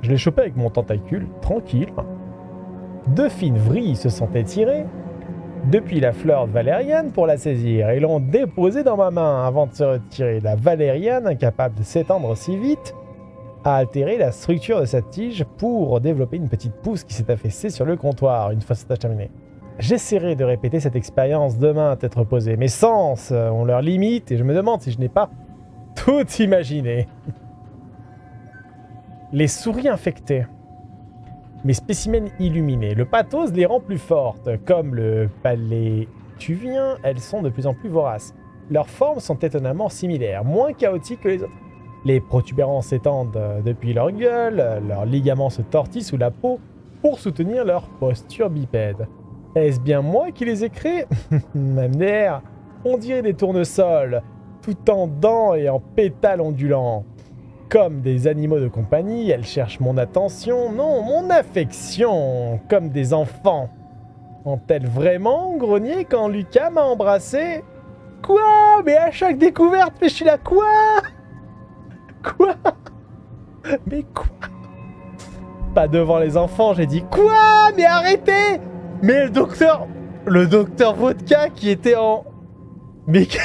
Je l'ai chopé avec mon tentacule, tranquille. Deux fines vrilles se sont étirées depuis la fleur valériane pour la saisir et l'ont déposée dans ma main avant de se retirer. La valériane, incapable de s'étendre si vite, a altéré la structure de sa tige pour développer une petite pousse qui s'est affaissée sur le comptoir une fois cette tâche terminée. J'essaierai de répéter cette expérience demain à tête reposée. Mes sens euh, ont leurs limites et je me demande si je n'ai pas tout imaginé. Les souris infectées. Mes spécimens illuminés. Le pathos les rend plus fortes. Comme le palétuvien, elles sont de plus en plus voraces. Leurs formes sont étonnamment similaires, moins chaotiques que les autres. Les protubérances s'étendent euh, depuis leur gueule, euh, leurs ligaments se tortillent sous la peau pour soutenir leur posture bipède. Est-ce bien moi qui les ai créés? MDR, on dirait des tournesols, tout en dents et en pétales ondulants. Comme des animaux de compagnie, elles cherchent mon attention, non, mon affection, comme des enfants. Ont-elles vraiment grogné quand Lucas m'a embrassé? Quoi? Mais à chaque découverte, mais je suis là, quoi? Quoi? Mais quoi? Pas devant les enfants, j'ai dit quoi? Mais arrêtez! Mais le docteur... Le docteur Vodka qui était en... Mais... que-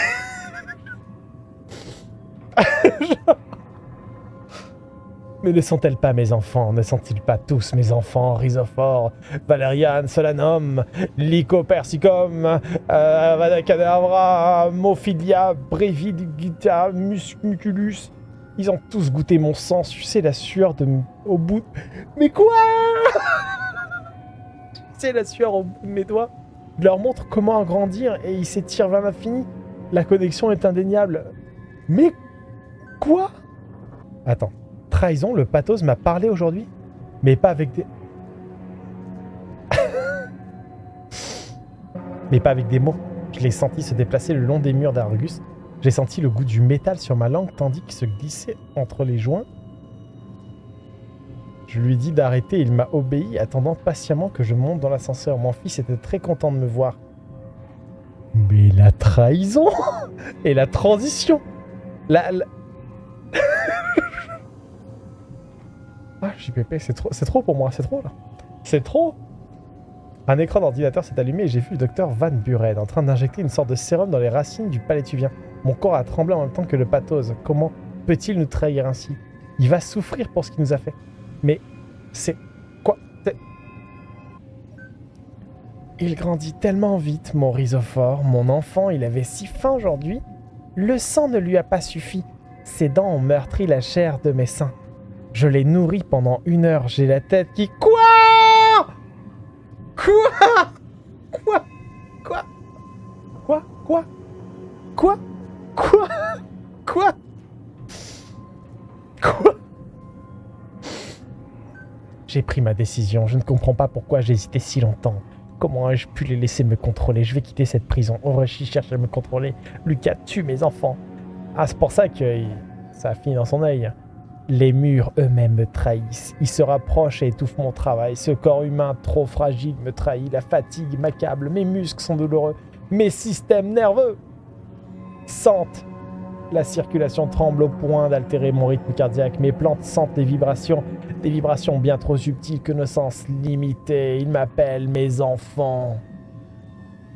Mais ne sont-elles pas mes enfants? Ne sont-ils pas tous mes enfants? Rhizophore, Valériane, Solanum, Lycopersicum, euh, Avada Kedavra, Mophilia, Brevidgita, Musculus Ils ont tous goûté mon sang, sucé la sueur de... au bout... Mais quoi Sucé la sueur au bout de mes doigts Je leur montre comment agrandir et ils s'étirent vers l'infini. La connexion est indéniable. Mais... Quoi? Attends. Trahison, le pathos m'a parlé aujourd'hui Mais pas avec des... Mais pas avec des mots. Je l'ai senti se déplacer le long des murs d'Argus. J'ai senti le goût du métal sur ma langue tandis qu'il se glissait entre les joints. Je lui dit d'arrêter, il m'a obéi, attendant patiemment que je monte dans l'ascenseur. Mon fils était très content de me voir. Mais la trahison Et la transition la- ah, JPP, c'est trop, trop pour moi, c'est trop là. C'est trop Un écran d'ordinateur s'est allumé et j'ai vu le docteur Van Buren en train d'injecter une sorte de sérum dans les racines du palétuvien. Mon corps a tremblé en même temps que le pathose. Comment peut-il nous trahir ainsi? Il va souffrir pour ce qu'il nous a fait. Mais c'est... Quoi? Il grandit tellement vite, mon rhizophore. Mon enfant, il avait si faim aujourd'hui. Le sang ne lui a pas suffi. Ses dents ont meurtri la chair de mes seins. Je l'ai nourri pendant une heure. J'ai la tête qui... Quoi Quoi Quoi Quoi Quoi Quoi Quoi Quoi Quoi Quoi J'ai pris ma décision. Je ne comprends pas pourquoi j'ai hésité si longtemps. Comment ai-je pu les laisser me contrôler Je vais quitter cette prison. Orochi cherche à me contrôler. Lucas tue mes enfants. Ah, c'est pour ça que ça a fini dans son œil. Les murs eux-mêmes me trahissent. Ils se rapprochent et étouffent mon travail. Ce corps humain trop fragile me trahit. La fatigue m'accable. Mes muscles sont douloureux. Mes systèmes nerveux sentent. La circulation tremble au point d'altérer mon rythme cardiaque. Mes plantes sentent les vibrations. Des vibrations bien trop subtiles que nos sens limités. Ils m'appellent mes enfants.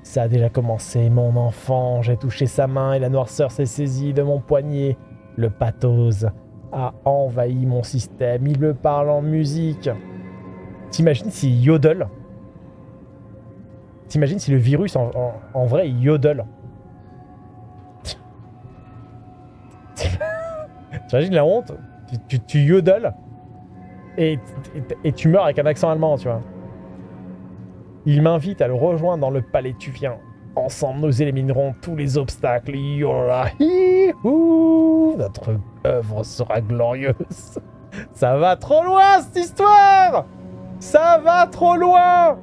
Ça a déjà commencé, mon enfant. J'ai touché sa main et la noirceur s'est saisie de mon poignet. Le pathos a envahi mon système. Il me parle en musique. T'imagines s'il yodel? T'imagines si le virus, en, vrai, yodel? T'imagines la honte? Tu, tu, tu et, et, tu meurs avec un accent allemand, tu vois. Il m'invite à le rejoindre dans le palais tuvien. Ensemble, nous éliminerons tous les obstacles. Notre œuvre sera glorieuse. Ça va trop loin, cette histoire Ça va trop loin